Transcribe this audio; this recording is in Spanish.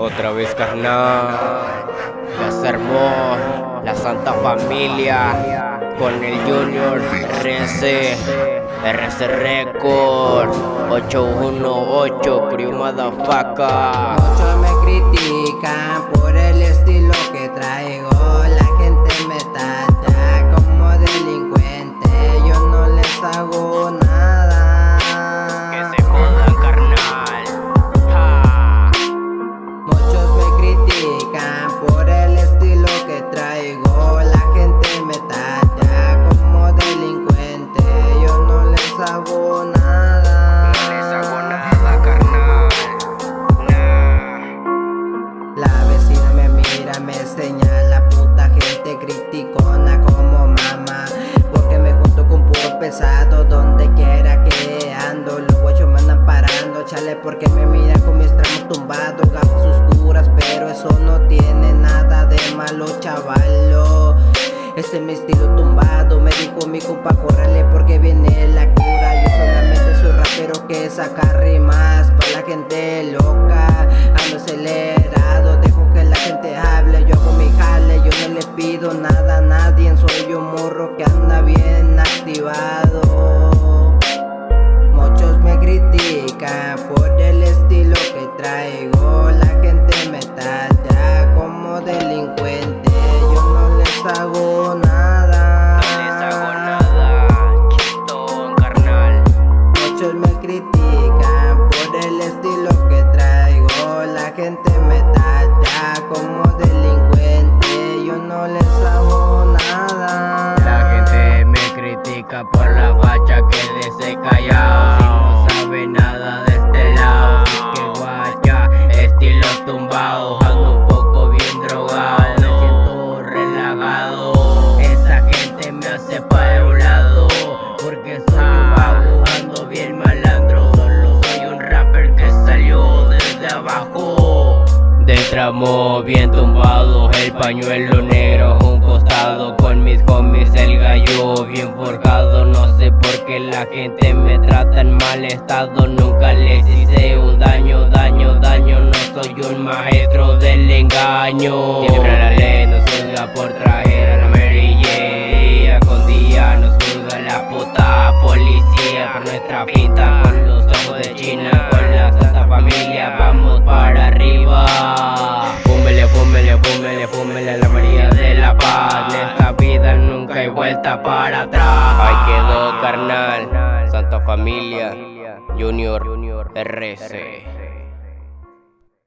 Otra vez carnal, ya se armó la Santa Familia con el Junior RC, RC Record 818 Crew Motherfucker. Me señala, puta gente criticona como mamá. Porque me junto con puro pesado, donde quiera que ando. Los guachos me andan parando, chale, porque me miran con mis tramos tumbados. Gafas oscuras, pero eso no tiene nada de malo, chavalo. Este es mi estilo tumbado, me dijo mi compa, córrele porque viene la cura Yo solamente soy rapero que saca rimas pa' la gente loca. Ando acelerado, nada nadie Soy un morro que anda bien activado Muchos me critican por el estilo que traigo La gente me tacha como delincuente Yo no les hago nada No les hago nada. Chistón carnal. Muchos me critican por el estilo que traigo La gente critica por la facha que de Si no sabe nada de este lado Que guacha, estilo tumbado Ando un poco bien drogado Me siento relajado. Esa gente me hace pa' un lado Porque soy un vago, ando bien malandro. Solo soy un rapper que salió desde abajo. Del tramo bien tumbado, el pañuelo negro Con mis homies el gallo. Bien forjado No sé por qué la gente me trata en mal estado. Nunca les hice un daño, daño, daño. No soy un maestro del engaño. Siempre la ley nos juzga por traer a la Mary Día con día nos juzga la puta policía. Por nuestra pinta con los ojos de China Con la santa familia vamos para arriba. Fúmele, fúmele, fúmele, fúmele la María de la Paz hay vuelta para atrás. Ahí quedó carnal, Santa Familia, Junior RC